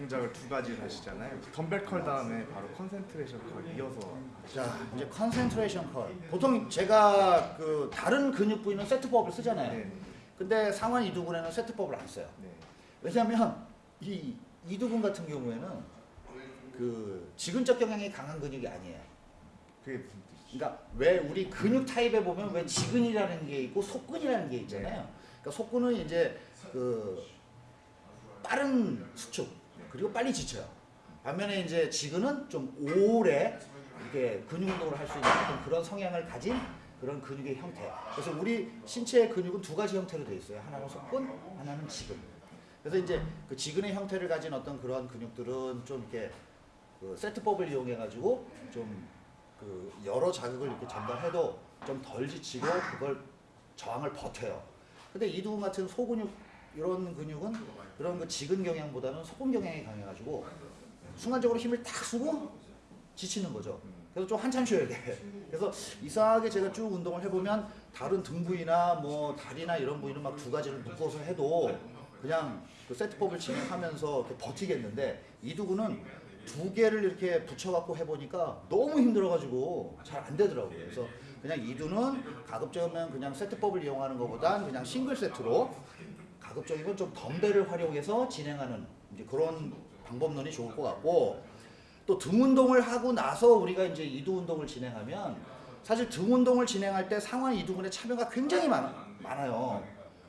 동작을 두 가지를 하시잖아요. 덤벨 curl 다음에 바로 concentration curl 이어서 자 이제 concentration curl. 보통 제가 그 다른 근육 부위는 세트법을 쓰잖아요. 네. 근데 상완 이두근에는 세트법을 안 써요. 네. 왜냐하면 이 이두근 같은 경우에는 그 지근적 경향이 강한 근육이 아니에요. 그게 무슨 뜻이죠? 그러니까 왜 우리 근육 타입에 보면 왜 지근이라는 게 있고 속근이라는 게 있잖아요. 그러니까 속근은 이제 그 빠른 수축 그리고 빨리 지쳐요. 반면에 이제 지근은 좀 오래 이렇게 근육 운동을 할 수 있는 그런 성향을 가진 그런 근육의 형태. 그래서 우리 신체의 근육은 두 가지 형태로 되어 있어요. 하나는 속근, 하나는 지근. 그래서 이제 그 지근의 형태를 가진 어떤 그런 근육들은 좀 이렇게 그 세트법을 이용해 가지고 좀 그 여러 자극을 이렇게 전달해도 좀 덜 지치고 그걸 저항을 버텨요. 근데 이두근 같은 소근육 이런 근육은 그런 그 지근 경향보다는 소근 경향이 강해가지고 순간적으로 힘을 탁 쓰고 지치는 거죠. 그래서 좀 한참 쉬어야 돼. 그래서 이상하게 제가 쭉 운동을 해보면 다른 등 부위나 뭐 다리나 이런 부위는 막 두 가지를 묶어서 해도 그냥 그 세트법을 진행하면서 버티겠는데 이두근은 두 개를 이렇게 붙여갖고 해보니까 너무 힘들어가지고 잘 안 되더라고요. 그래서 그냥 이두는 가급적이면 그냥 세트법을 이용하는 것보단 그냥 싱글 세트로 가급적이면 좀 덤벨을 활용해서 진행하는 이제 그런 방법론이 좋을 것 같고 또 등 운동을 하고 나서 우리가 이제 이두 운동을 진행하면 사실 등 운동을 진행할 때 상완 이두근의 참여가 굉장히 많, 많아요.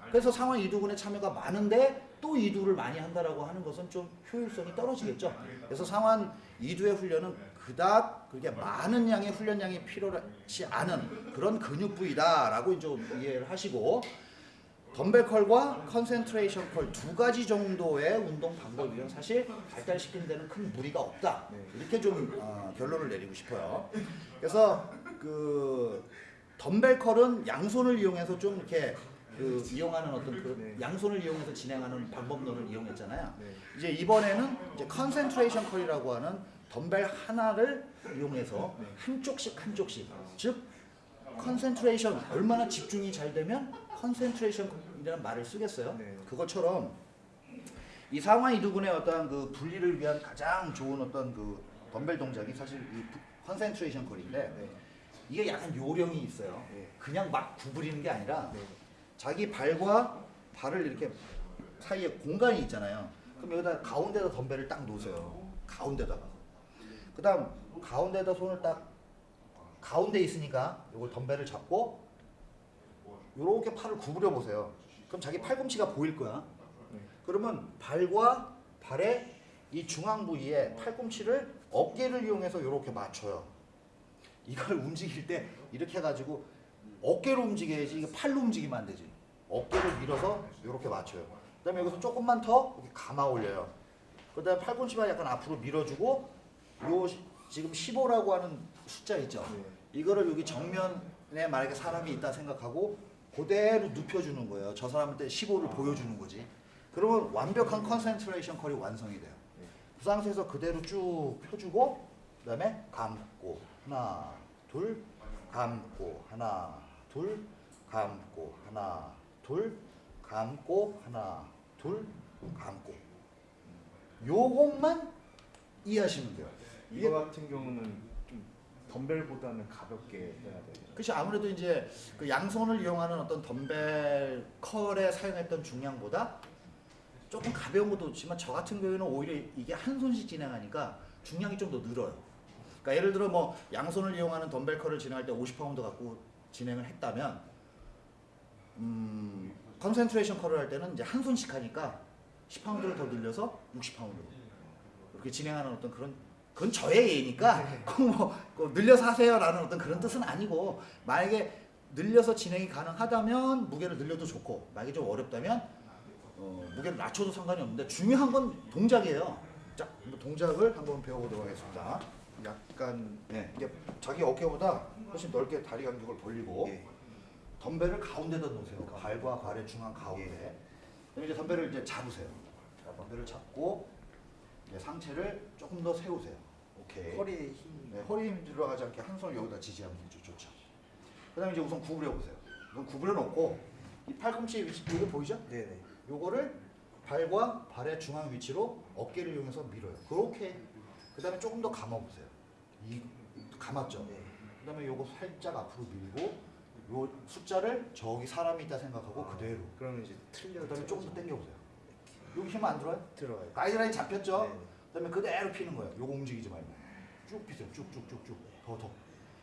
그래서 상완 이두근의 참여가 많은데 또 이두를 많이 한다라고 하는 것은 좀 효율성이 떨어지겠죠. 그래서 상완 이두의 훈련은 그닥 그게 많은 양의 훈련량이 필요하지 않은 그런 근육 부위다라고 좀 이해를 하시고 덤벨 curl과 concentration curl 두 가지 정도의 운동 방법이면 사실 발달시키는 데는 큰 무리가 없다. 네. 이렇게 좀 어, 결론을 내리고 싶어요. 그래서 그 덤벨 curl은 양손을 이용해서 좀 이렇게 그 이용하는 어떤 그 네. 양손을 이용해서 진행하는 방법론을 이용했잖아요. 네. 이제 이번에는 이제 concentration curl이라고 하는 덤벨 하나를 이용해서 네. 한쪽씩 한쪽씩 즉 concentration 얼마나 집중이 잘 되면 concentration이라는 말을 쓰겠어요. 네. 그것처럼 이 상완 이두근의 어떤 그 분리를 위한 가장 좋은 어떤 그 덤벨 동작이 사실 이 concentration curl인데 네. 이게 약간 요령이 있어요. 네. 그냥 막 구부리는 게 아니라 네. 자기 발과 발을 이렇게 사이에 공간이 있잖아요. 그럼 여기다 가운데다 덤벨을 딱 놓으세요. 가운데다가. 그 다음 가운데다 손을 딱 가운데 있으니까 이걸 덤벨을 잡고 이렇게 팔을 구부려 보세요. 그럼 자기 팔꿈치가 보일 거야. 네. 그러면 발과 발의 이 중앙 부위에 팔꿈치를 어깨를 이용해서 이렇게 맞춰요. 이걸 움직일 때 이렇게 해가지고 어깨로 움직여야지 이게 팔로 움직이면 안 되지. 어깨를 밀어서 이렇게 맞춰요. 그 다음에 여기서 조금만 더 이렇게 감아 올려요. 그 다음 에 팔꿈치만 약간 앞으로 밀어주고 요 시- 지금 15라고 하는 숫자 있죠. 네. 이거를 여기 정면에 만약에 사람이 있다 생각하고 그대로 눕혀주는 거예요. 저 사람한테 15를 보여주는 거지. 그러면 완벽한 concentration curl이 완성이 돼요. 네. 그 상태에서 그대로 쭉 펴주고 그 다음에 감고 하나 둘 감고 하나 둘 감고 하나 둘 감고 하나 둘 감고 요것만 이해하시면 돼요. 이거 같은 경우는 좀 덤벨보다는 가볍게 해야 돼요. 그렇죠. 아무래도 이제 그 양손을 이용하는 어떤 덤벨 컬에 사용했던 중량보다 조금 가벼운 것도 있지만 저 같은 경우에는 오히려 이게 한 손씩 진행하니까 중량이 좀 더 늘어요. 그러니까 예를 들어 뭐 양손을 이용하는 덤벨 curl을 진행할 때 50파운드 갖고 진행을 했다면 음, concentration curl을 할 때는 이제 한 손씩 하니까 10파운드를 더 늘려서 60파운드로 이렇게 진행하는 어떤 그런 그건 저의 예니까 꼭뭐 꼭 늘려서 하세요라는 어떤 그런 뜻은 아니고 만약에 늘려서 진행이 가능하다면 무게를 늘려도 좋고 만약에 좀 어렵다면 어, 무게를 낮춰도 상관이 없는데 중요한 건 동작이에요. 자, 동작을 한번 배워보도록 하겠습니다. 약간 네, 이게 자기 어깨보다 훨씬 넓게 다리 간격을 벌리고 예. 덤벨을 가운데다 놓으세요. 발과 발의 중앙 가운데. 그럼 이제 덤벨을 이제 잡으세요. 자, 덤벨을 잡고 이제 상체를 조금 더 세우세요. 오케이. 허리에 힘. 네, 허리 힘 들어가지 않게 한 손을 여기다 지지하면. 좋죠. 그 다음에 이제 우선 구부려 보세요. 우선 구부려 놓고 이 팔꿈치 위치 이거 보이죠? 네네. 요거를 발과 발의 중앙 위치로 어깨를 이용해서 밀어요. 그렇게 그 다음에 조금 더 감아보세요. 이 감았죠. 그 다음에 요거 살짝 앞으로 밀고 요 숫자를 저기 사람이 있다 생각하고 그대로. 그러면 이제 틀려. 그 다음에 조금 더 당겨보세요. 여기 힘 안 들어요? 들어가요. 가이드라인 잡혔죠? 네. 그다음에 그대로 피는 거예요. 요거 움직이지 말고 쭉 피세요. 쭉쭉쭉쭉 더 더.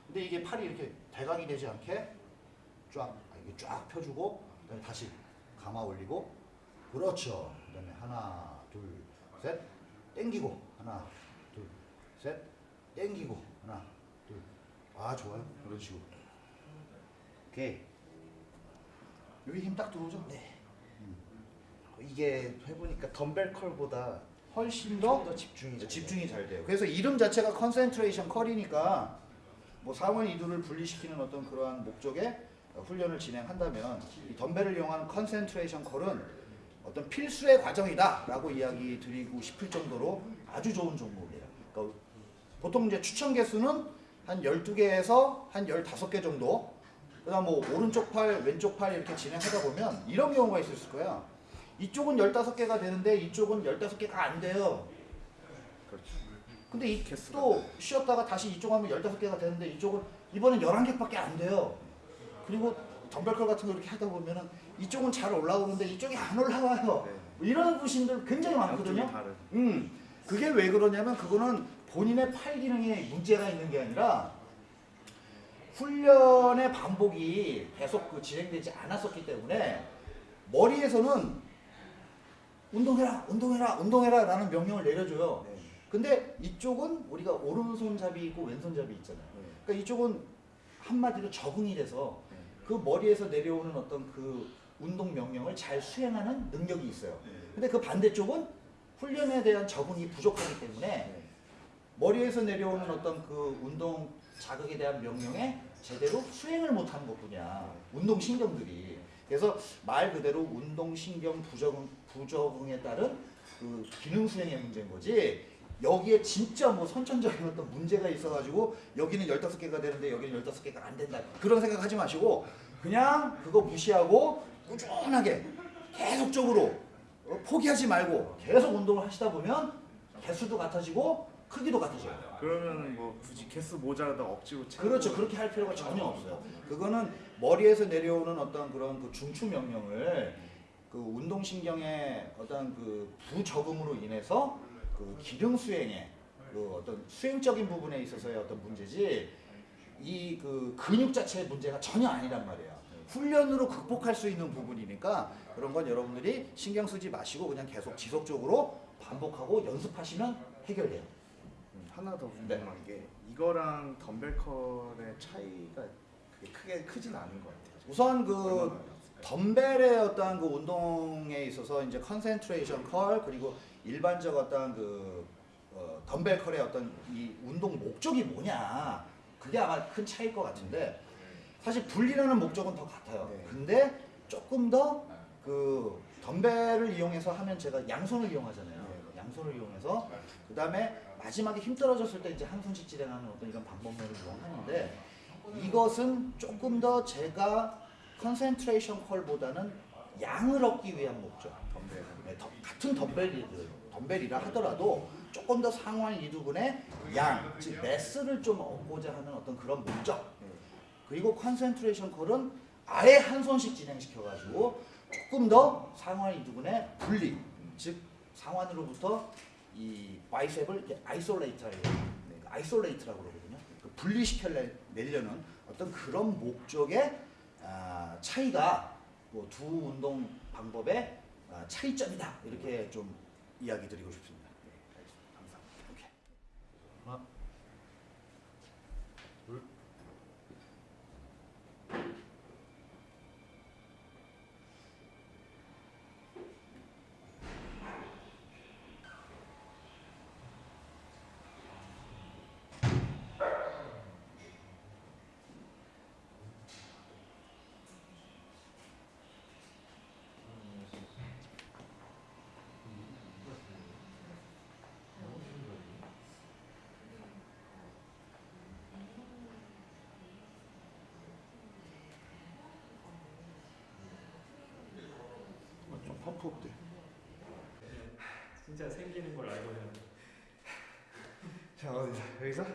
근데 이게 팔이 이렇게 대각이 되지 않게 쫙 아, 이게 쫙 펴주고 그다음에 다시 감아 올리고 그렇죠. 그다음에 하나 둘 셋 땡기고 하나 둘 셋 땡기고 하나 둘 아 좋아요. 그런 식으로. 오케이. 여기 힘 딱 들어오죠? 네. 이게 해보니까 덤벨 컬보다 훨씬 더, 더더 집중이 잘 집중이 잘 돼요. 그래서 이름 자체가 concentration curl이니까 뭐 상완 이두를 분리시키는 어떤 그러한 목적의 훈련을 진행한다면 이 덤벨을 이용한 concentration curl은 어떤 필수의 과정이다라고 이야기 드리고 싶을 정도로 아주 좋은 종목이에요. 그러니까 보통 이제 추천 개수는 한 12개에서 한 15개 정도 그 다음 뭐 오른쪽 팔, 왼쪽 팔 이렇게 진행하다 보면 이런 경우가 있을 거야. 이쪽은 15개가 되는데 이쪽은 15개가 안 돼요. 그렇죠. 근데 이 또 쉬었다가 다시 이쪽 하면 15개가 되는데 이쪽은 이번엔 11개밖에 안 돼요. 그리고 덤벨컬 같은 거 이렇게 하다 보면은 이쪽은 잘 올라오는데 이쪽이 안 올라와요. 네. 뭐 이런 분신들 굉장히 많거든요. 음, 그게 왜 그러냐면 그거는 본인의 팔 기능에 문제가 있는 게 아니라 훈련의 반복이 계속 그 진행되지 않았었기 때문에 머리에서는 운동해라, 운동해라, 운동해라 라는 명령을 내려줘요. 네. 근데 이쪽은 우리가 오른손잡이 있고 왼손잡이 있잖아요. 네. 그러니까 이쪽은 한마디로 적응이 돼서 네. 그 머리에서 내려오는 어떤 그 운동 명령을 잘 수행하는 능력이 있어요. 근데 그 반대쪽은 훈련에 대한 적응이 부족하기 때문에 네. 머리에서 내려오는 어떤 그 운동 자극에 대한 명령에 제대로 수행을 못하는 것뿐이야. 운동 신경들이. 그래서 말 그대로 운동 신경 부적응 부적응에 따른 그 기능 수행의 문제인 거지. 여기에 진짜 뭐 선천적인 어떤 문제가 있어가지고 여기는 15개가 되는데 여기는 15개가 안 된다. 그런 생각 하지 마시고 그냥 그거 무시하고 꾸준하게 계속적으로 어, 포기하지 말고 계속 운동을 하시다 보면 개수도 같아지고 크기도 같아져요. 그러면 뭐 굳이 개수 모자라다 억지로 그렇죠. 그렇게 할 필요가 전혀 없어요. 그거는 머리에서 내려오는 어떤 그런 그 중추 명령을 그 운동신경의 어떤 그 부적응으로 인해서 그 기능 수행에 그 어떤 수행적인 부분에 있어서의 어떤 문제지 이 그 근육 자체의 문제가 전혀 아니란 말이에요. 훈련으로 극복할 수 있는 부분이니까 그런 건 여러분들이 신경 쓰지 마시고 그냥 계속 지속적으로 반복하고 연습하시면 해결돼요. 음, 하나 더 네. 궁금한 게 이거랑 덤벨 curl의 차이가 크게 크진 않은 것 같아요. 우선 그 덤벨의 어떤 그 운동에 있어서 이제 concentration curl 그리고 일반적 어떤 그 어, 덤벨 curl의 어떤 이 운동 목적이 뭐냐 그게 아마 큰 차이일 것 같은데 사실 분리라는 목적은 더 같아요. 네. 근데 조금 더 그 덤벨을 이용해서 하면 제가 양손을 이용하잖아요. 네. 양손을 이용해서 그 다음에 마지막에 힘 떨어졌을 때 이제 한 손씩 진행하는 어떤 이런 방법론을 이용하는데 이것은 조금 더 제가 concentration curl보다는 양을 얻기 위한 목적. 덤벨. 네, 더- 같은 덤벨이들, 덤벨이라 하더라도 조금 더 상완 이두근의 양, 즉 mass를 좀 얻고자 하는 어떤 그런 목적. 네. 그리고 concentration curl은 아예 한 손씩 진행시켜가지고 조금 더 상완 이두근의 분리, 즉 상완으로부터 이 bicep을 isolate라고 네, isolate라고 그러거든요. 그 분리시켜 내려는 어떤 그런 목적의 아, 차이가 뭐 두 운동 방법의 아, 차이점이다 이렇게 좀 이야기 드리고 싶습니다. 네. 감사합니다. 오케이. 푸업들 진짜 생기는 걸 알고 있는 자 어디서? 여기서?